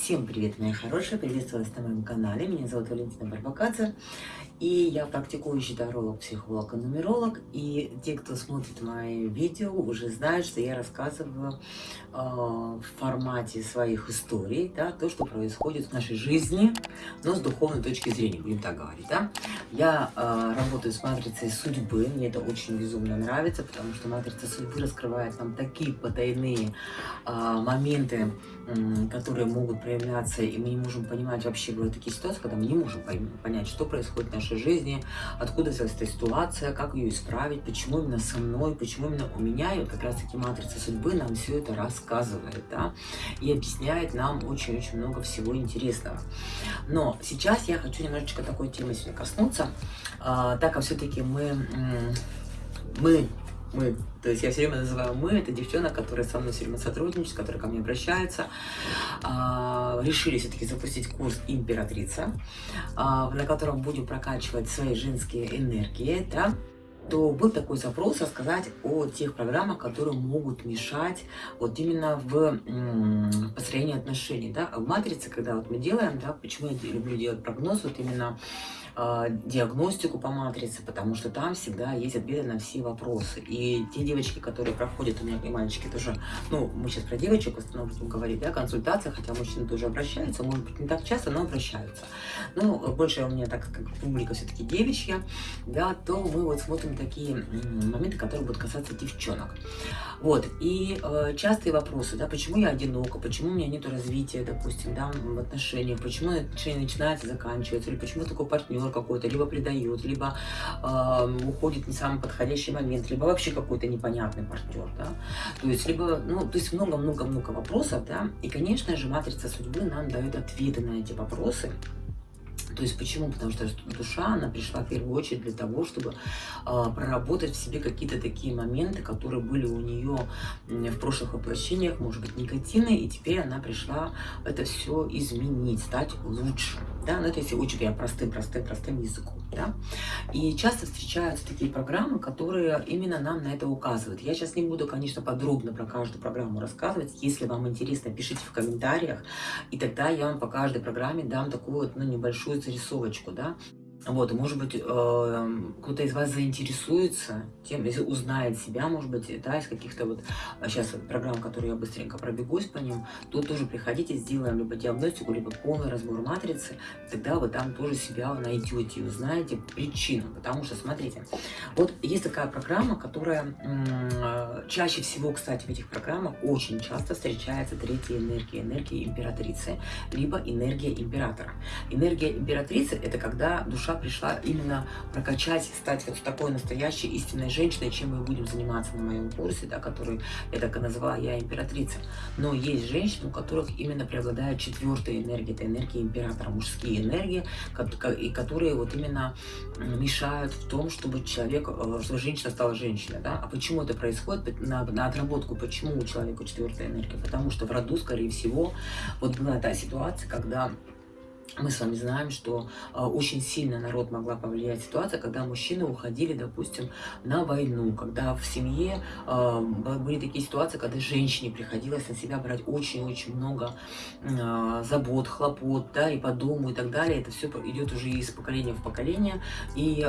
Всем привет, мои хорошие! Приветствую вас на моем канале. Меня зовут Валентина Барбакадзе. И я практикующий таролог, психолог и нумеролог. И те, кто смотрит мои видео, уже знают, что я рассказываю э, в формате своих историй, да, то, что происходит в нашей жизни, но с духовной точки зрения, будем так говорить. Да? Я э, работаю с матрицей судьбы, мне это очень безумно нравится, потому что матрица судьбы раскрывает нам такие потайные э, моменты, э, которые могут проявляться, и мы не можем понимать вообще, бывают такие ситуации, когда мы не можем понять, что происходит в нашей жизни, откуда взялась эта ситуация, как ее исправить, почему именно со мной, почему именно у меня. И вот как раз таки матрица судьбы нам все это рассказывает, да, и объясняет нам очень-очень много всего интересного. Но сейчас я хочу немножечко такой темы сегодня коснуться, а, так как все-таки мы, мы мы, то есть я все время называю мы, это девчонок, которые со мной все время сотрудничают, которые ко мне обращаются, а, решили все-таки запустить курс «Императрица», а, на котором будем прокачивать свои женские энергии, да, то был такой запрос рассказать о тех программах, которые могут мешать вот именно в построении отношений. Да? В матрице, когда вот мы делаем, да, почему я люблю делать прогноз, вот именно диагностику по матрице, потому что там всегда есть ответы на все вопросы. И те девочки, которые проходят, у меня и мальчики тоже, ну, мы сейчас про девочек в основном говорить, да, консультация, хотя мужчины тоже обращаются, может быть, не так часто, но обращаются. Ну, больше у меня, так как публика все-таки девичья, да, то мы вот смотрим такие моменты, которые будут касаться девчонок. Вот, и э, частые вопросы, да, почему я одинока, почему у меня нет развития, допустим, да, в отношениях, почему отношения начинаются, заканчиваются, или почему такой партнер партнер какой-то либо предает, либо э, уходит не самый подходящий момент, либо вообще какой-то непонятный партнер, да. То есть, либо, ну, то есть много-много-много вопросов, да. И, конечно же, матрица судьбы нам дает ответы на эти вопросы. То есть почему? Потому что душа, она пришла в первую очередь для того, чтобы э, проработать в себе какие-то такие моменты, которые были у нее в прошлых воплощениях, может быть, негативные, и теперь она пришла это все изменить, стать лучше да, ну это если очень я простым-простым-простым языком, да, и часто встречаются такие программы, которые именно нам на это указывают. Я сейчас не буду, конечно, подробно про каждую программу рассказывать, если вам интересно, пишите в комментариях, и тогда я вам по каждой программе дам такую вот, ну, небольшую зарисовочку, да, вот, может быть, э, кто-то из вас заинтересуется тем, если узнает себя, может быть, да, из каких-то вот сейчас а, программ, которые я быстренько пробегусь по ним, то тоже приходите, сделаем либо диагностику, либо полный разбор матрицы, тогда вы там тоже себя найдете и узнаете причину. Потому что, смотрите, вот есть такая программа, которая чаще всего, кстати, в этих программах очень часто встречается третья энергия, энергия императрицы, либо энергия императора. Энергия императрицы – это когда душа пришла именно прокачать, стать вот такой настоящей истинной женщиной, чем мы будем заниматься на моем курсе, да, который я так и назвала «Я императрица». Но есть женщины, у которых именно преобладает четвертая энергия, это энергия императора, мужские энергии, и которые вот именно мешают в том, чтобы человек, э, чтобы женщина стала женщиной. Да? А почему это происходит? На, на отработку, почему у человека четвертая энергия? Потому что в роду, скорее всего, вот была та ситуация, когда мы с вами знаем, что э, очень сильно народ могла повлиять ситуация, когда мужчины уходили, допустим, на войну, когда в семье э, были такие ситуации, когда женщине приходилось на себя брать очень-очень много э, забот, хлопот, да, и по дому и так далее. Это все идет уже из поколения в поколение, и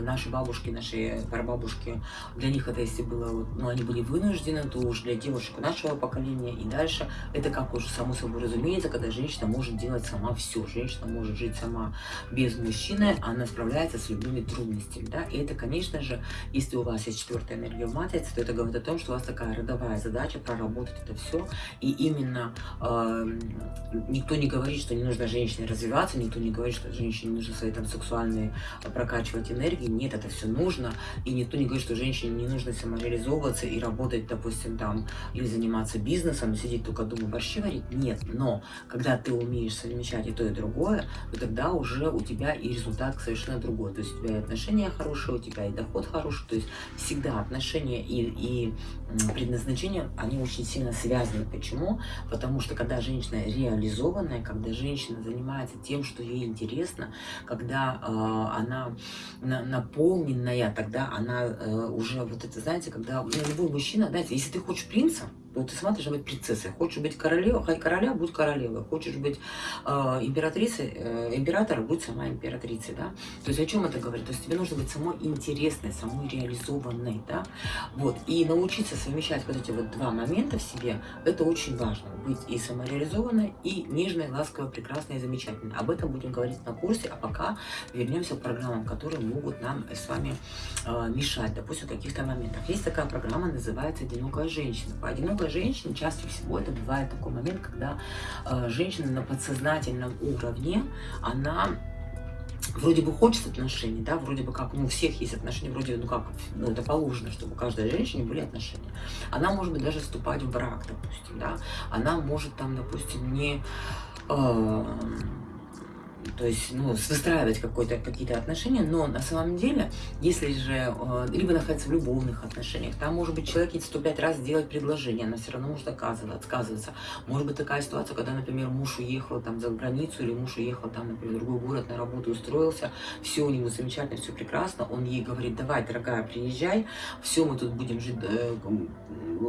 наши бабушки, наши прабабушки, для них это если было, ну, они были вынуждены, то уж для девушек нашего поколения и дальше, это как уже само собой разумеется, когда женщина может делать сама все, женщина может жить сама без мужчины, она справляется с любыми трудностями, да, и это, конечно же, если у вас есть четвертая энергия в матрице, то это говорит о том, что у вас такая родовая задача проработать это все, и именно э, никто не говорит, что не нужно женщине развиваться, никто не говорит, что женщине нужно свои там сексуальные э, прокачивать энергии, нет, это все нужно, и никто не говорит, что женщине не нужно самореализовываться и работать, допустим, там, или заниматься бизнесом, сидеть только дома борщи варить, нет, но когда ты умеешь совмещать и то, и другое, другое, то тогда уже у тебя и результат совершенно другой. То есть у тебя и отношения хорошие, у тебя и доход хороший. То есть всегда отношения и, и предназначение, они очень сильно связаны. Почему? Потому что когда женщина реализованная, когда женщина занимается тем, что ей интересно, когда э, она на, наполненная, тогда она э, уже, вот это, знаете, когда ну, любой мужчина, знаете, если ты хочешь принца, Вот ты сама должна быть принцессой. Хочешь быть королевой, хай короля, будь королевой. Хочешь быть э, императрицей, э, император, будь сама императрицей, да. То есть о чем это говорит? То есть тебе нужно быть самой интересной, самой реализованной, да. Вот. И научиться совмещать вот эти вот два момента в себе, это очень важно. Быть и самореализованной, и нежной, ласковой, прекрасной и замечательной. Об этом будем говорить на курсе, а пока вернемся к программам, которые могут нам с вами э, мешать, допустим, в каких-то моментах. Есть такая программа, называется «Одинокая женщина». По одинокой женщине чаще всего это бывает такой момент, когда э, женщина на подсознательном уровне, она вроде бы хочет отношений, да, вроде бы как, ну, у всех есть отношения, вроде, ну, как, ну, это положено, чтобы у каждой женщине были отношения. Она может быть даже вступать в брак, допустим, да, она может там, допустим, не... Э, то есть ну, выстраивать какие-то отношения, но на самом деле, если же э, либо находиться в любовных отношениях, там может быть человек 105 раз делать предложение, она все равно может отказываться, отказываться. Может быть такая ситуация, когда, например, муж уехал там за границу, или муж уехал там, например, в другой город на работу, устроился, все у него замечательно, все прекрасно, он ей говорит, давай, дорогая, приезжай, все, мы тут будем жить э,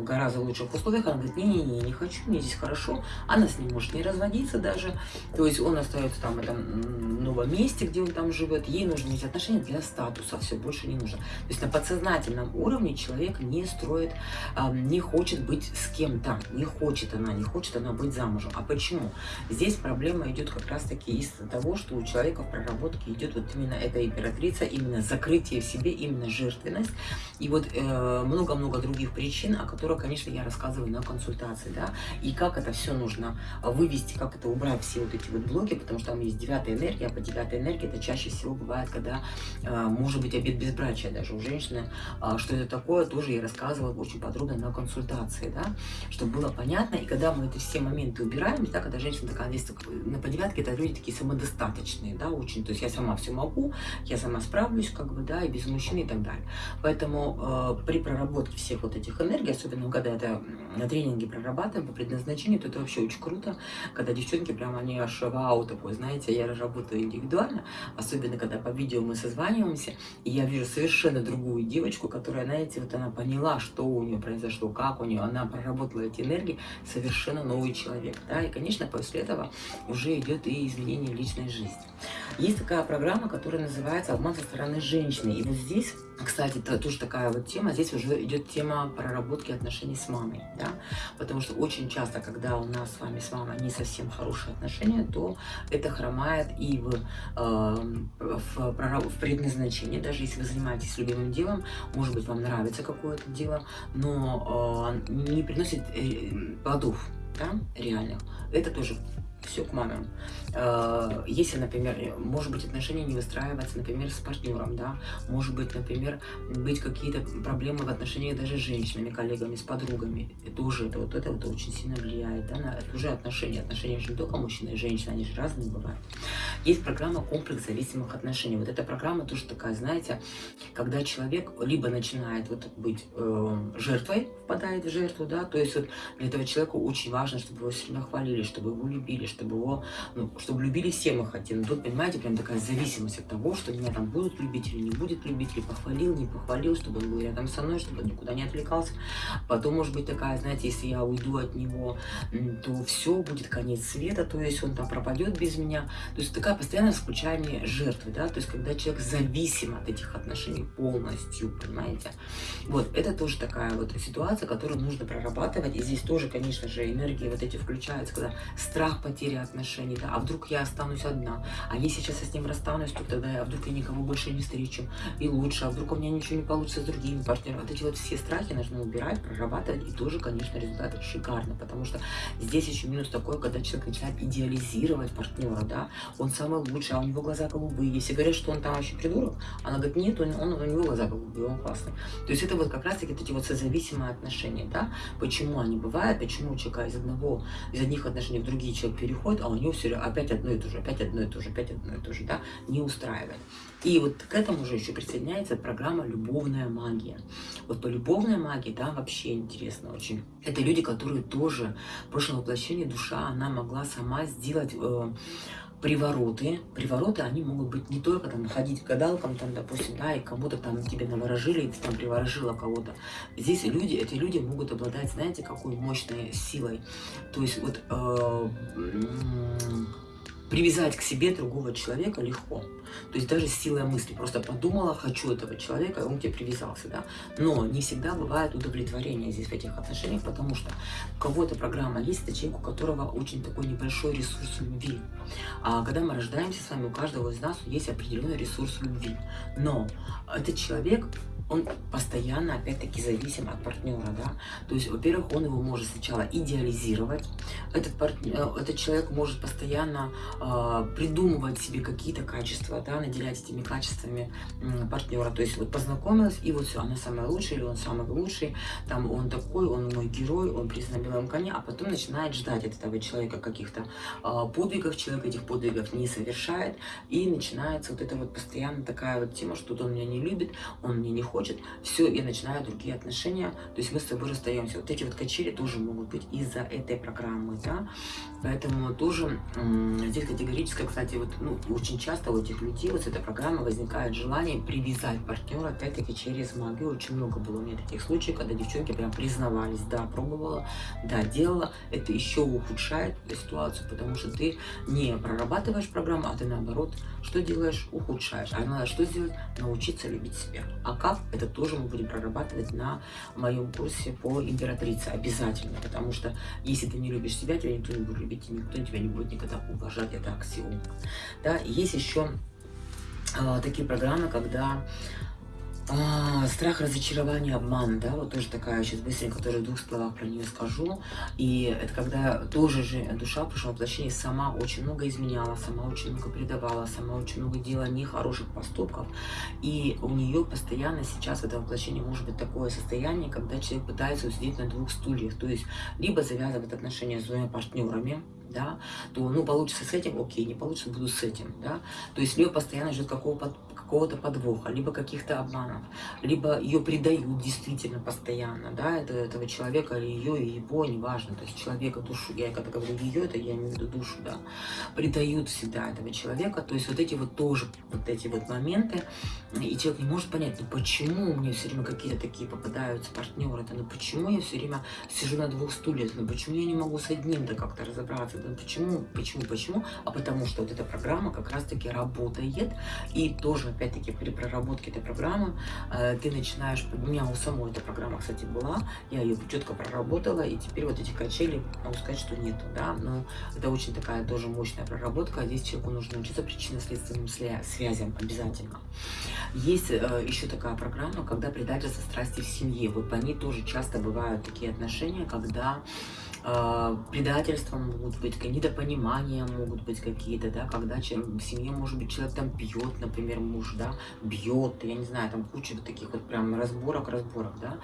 гораздо лучших условиях, она говорит, не-не-не, не хочу, мне здесь хорошо, она с ним может не разводиться даже, то есть он остается там, этом новом месте, где он там живет, ей нужно иметь отношения для статуса, все, больше не нужно. То есть на подсознательном уровне человек не строит, не хочет быть с кем-то, не хочет она, не хочет она быть замужем. А почему? Здесь проблема идет как раз-таки из того, что у человека в проработке идет вот именно эта императрица, именно закрытие в себе, именно жертвенность. И вот э, много-много э, других причин, о которых, конечно, я рассказываю на консультации, да, и как это все нужно вывести, как это убрать все вот эти вот блоки, потому что там есть девятая энергия, а по девятой энергии это чаще всего бывает, когда э, может быть обед безбрачия даже у женщины. Э, что это такое, тоже я рассказывала очень подробно на консультации, да, чтобы было понятно. И когда мы эти все моменты убираем, да, когда женщина такая, здесь на по девятке, это люди такие самодостаточные, да, очень. То есть я сама все могу, я сама справлюсь, как бы, да, и без мужчины и так далее. Поэтому э, при проработке всех вот этих энергий, особенно когда это на тренинге прорабатываем по предназначению, то это вообще очень круто, когда девчонки прям они аж вау такой, знаете, работаю индивидуально, особенно когда по видео мы созваниваемся, и я вижу совершенно другую девочку, которая, знаете, вот она поняла, что у нее произошло, как у нее, она проработала эти энергии, совершенно новый человек, да, и, конечно, после этого уже идет и изменение личной жизни. Есть такая программа, которая называется «Обман со стороны женщины», и вот здесь кстати, это тоже такая вот тема. Здесь уже идет тема проработки отношений с мамой, да, потому что очень часто, когда у нас с вами с мамой не совсем хорошие отношения, то это хромает и в, э, в, в предназначении. Даже если вы занимаетесь любимым делом, может быть, вам нравится какое-то дело, но э, не приносит э, плодов, да, реальных. Это тоже все к маме. Э, если, например, может быть, отношения не выстраиваются, например, с партнером, да, может быть, например, быть какие-то проблемы в отношениях даже с женщинами, коллегами, с подругами, это уже, это вот это вот очень сильно влияет, да, на это уже отношения, отношения же не только мужчина и женщина, они же разные бывают. Есть программа комплекс зависимых отношений. Вот эта программа тоже такая, знаете, когда человек либо начинает вот быть э, жертвой, впадает в жертву, да, то есть вот для этого человека очень важно, чтобы его сильно хвалили, чтобы его любили, чтобы его, ну, чтобы любили все мы хотим. Тут, понимаете, прям такая зависимость от того, что меня там будут любить или не будет любить, или похвалил, не похвалил, чтобы он был рядом со мной, чтобы он никуда не отвлекался. Потом может быть такая, знаете, если я уйду от него, то все, будет конец света, то есть он там пропадет без меня. То есть такая постоянное включание жертвы, да, то есть когда человек зависим от этих отношений полностью, понимаете. Вот, это тоже такая вот ситуация, которую нужно прорабатывать. И здесь тоже, конечно же, энергии вот эти включаются, когда страх потери отношений, да, а вдруг я останусь одна, а если сейчас я с ним расстанусь, то тогда а вдруг я никого больше не встречу, и лучше, а вдруг у меня ничего не получится с другими партнерами. Вот эти вот все страхи нужно убирать, прорабатывать, и тоже, конечно, результаты шикарно, потому что здесь еще минус такой, когда человек начинает идеализировать партнера, да, он самый лучший, а у него глаза голубые. Если говорят, что он там вообще придурок, она говорит, нет, он, он, у него глаза голубые, он классный. То есть это вот как раз-таки эти вот созависимые отношения, да, почему они бывают, почему у человека из одного, из одних отношений в другие человек переходит, а у него все опять одно и то же, опять одно и то же, опять одно и то же, да, не устраивает. И вот к этому же еще присоединяется программа «Любовная магия». Вот по любовной магии, да, вообще интересно очень. Это люди, которые тоже в прошлом воплощении душа, она могла сама сделать... Э, привороты. Привороты, они могут быть не только там ходить к гадалкам, там, допустим, да, и кому-то там тебе наворожили, и ты там приворожила кого-то. Здесь люди, эти люди могут обладать, знаете, какой мощной силой. То есть вот э, привязать к себе другого человека легко. То есть даже силой мысли. Просто подумала, хочу этого человека, и он тебе привязался. Да? Но не всегда бывает удовлетворение здесь в этих отношениях, потому что у кого-то программа есть, это человек, у которого очень такой небольшой ресурс любви. А когда мы рождаемся с вами, у каждого из нас есть определенный ресурс любви. Но этот человек он постоянно, опять-таки, зависим от партнера, да. То есть, во-первых, он его может сначала идеализировать. Этот, партнер, э, этот человек может постоянно э, придумывать себе какие-то качества, да, наделять этими качествами э, партнера. То есть, вот познакомилась, и вот все, она самая лучшая, или он самый лучший, там, он такой, он мой герой, он признан белом коне, а потом начинает ждать от этого человека каких-то э, подвигов, человек этих подвигов не совершает, и начинается вот эта вот постоянно такая вот тема, что он меня не любит, он мне не хочет, хочет, все, и начинаю другие отношения, то есть мы с тобой расстаемся. Вот эти вот качели тоже могут быть из-за этой программы, да, поэтому тоже здесь категорически, кстати, вот, ну, очень часто у этих людей вот с этой программы возникает желание привязать партнера, опять-таки, через магию, очень много было у меня таких случаев, когда девчонки прям признавались, да, пробовала, да, делала, это еще ухудшает ситуацию, потому что ты не прорабатываешь программу, а ты наоборот, что делаешь, ухудшаешь, а надо что сделать? Научиться любить себя. А как? Это тоже мы будем прорабатывать на моем курсе по императрице обязательно, потому что если ты не любишь себя, тебя никто не будет любить, и никто тебя не будет никогда уважать, это аксиом. Да, есть еще э, такие программы, когда а, страх, разочарование, обман, да, вот тоже такая, сейчас быстренько тоже в двух словах про нее скажу. И это когда тоже же душа в прошлом сама очень много изменяла, сама очень много предавала, сама очень много делала нехороших поступков. И у нее постоянно сейчас в этом воплощении может быть такое состояние, когда человек пытается усидеть на двух стульях. То есть либо завязывать отношения с двумя партнерами, да, то, ну, получится с этим, окей, не получится, буду с этим, да. То есть Лео постоянно ждет какого-то какого-то подвоха, либо каких-то обманов, либо ее предают действительно постоянно, да, это, этого человека или ее, и его, неважно, то есть человека, душу, я когда говорю ее, это я имею в виду душу, да, предают всегда этого человека, то есть вот эти вот тоже, вот эти вот моменты, и человек не может понять, ну почему мне все время какие-то такие попадаются партнеры, да, ну почему я все время сижу на двух стульях, ну почему я не могу с одним-то как-то разобраться, ну почему, почему, почему, а потому что вот эта программа как раз-таки работает, и тоже опять-таки, при проработке этой программы э, ты начинаешь... У меня у самой эта программа, кстати, была, я ее четко проработала, и теперь вот эти качели, могу сказать, что нету, да, но это очень такая тоже мощная проработка, здесь человеку нужно учиться причинно-следственным связям обязательно. Есть э, еще такая программа, когда предательство страсти в семье, вот по ней тоже часто бывают такие отношения, когда э, предательства могут быть, недопонимания могут быть какие-то, да, когда в семье, может быть, человек там пьет, например, муж, да, бьет, я не знаю, там куча вот таких вот прям разборок, разборок, да,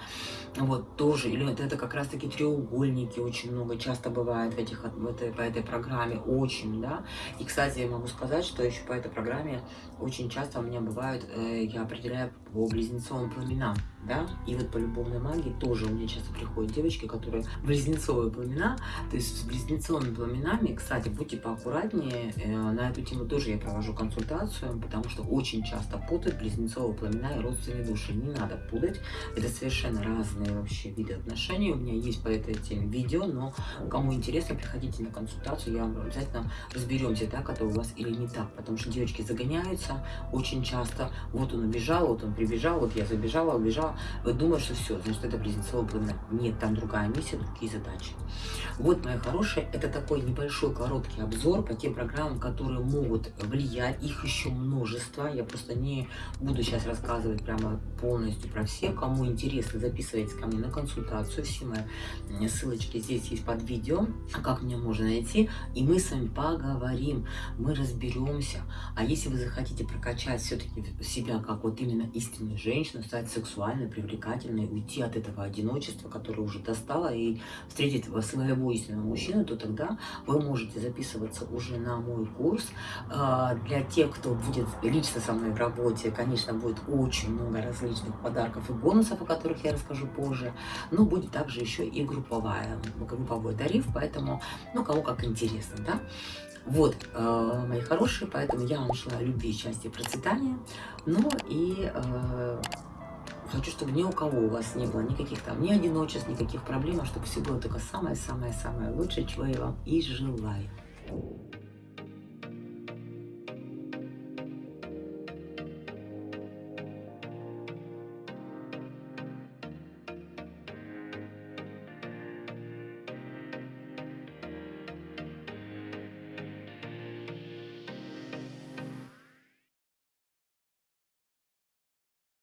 вот тоже, или это, это как раз таки треугольники очень много, часто бывает в этих, в этой, по этой программе, очень, да, и, кстати, я могу сказать, что еще по этой программе очень часто у меня бывают, э, я определяю по близнецовым пламенам, да, и вот по любовной магии тоже у меня часто приходят девочки, которые близнецовые пламена, то есть с близнецовыми пламенами, кстати, будьте поаккуратнее, э, на эту тему тоже я провожу консультацию, потому что очень часто путают близнецовые пламена и родственные души, не надо путать, это совершенно разные вообще виды отношений, у меня есть по этой теме видео, но кому интересно, приходите на консультацию, я вам обязательно разберемся, так это у вас или не так, потому что девочки загоняются очень часто, вот он убежал, вот он прибежал, вот я забежала, убежала, вы думаете, что все, значит, это близнецовый пламя. Нет, там другая миссия, другие задачи. Вот, мои хорошие, это такой небольшой короткий обзор по тем программам, которые могут влиять. Их еще множество. Я просто не буду сейчас рассказывать прямо полностью про все. Кому интересно, записывайтесь ко мне на консультацию. Все мои ссылочки здесь есть под видео, как меня можно найти. И мы с вами поговорим, мы разберемся. А если вы захотите прокачать все-таки себя как вот именно истинную женщину, стать сексуальной, привлекательной, уйти от этого одиночества, которое уже достало, и встретить своего истинного мужчину, то тогда вы можете записываться уже на мой курс. А, для тех, кто будет лично со мной в работе, конечно, будет очень много различных подарков и бонусов, о которых я расскажу позже, но будет также еще и групповая, групповой тариф, поэтому, ну, кому как интересно, да. Вот, э, мои хорошие, поэтому я вам желаю любви, счастья, процветания. Ну и э, хочу, чтобы ни у кого у вас не было никаких там ни одиночеств, никаких проблем, а чтобы все было только самое-самое-самое лучшее, чего я вам и желаю.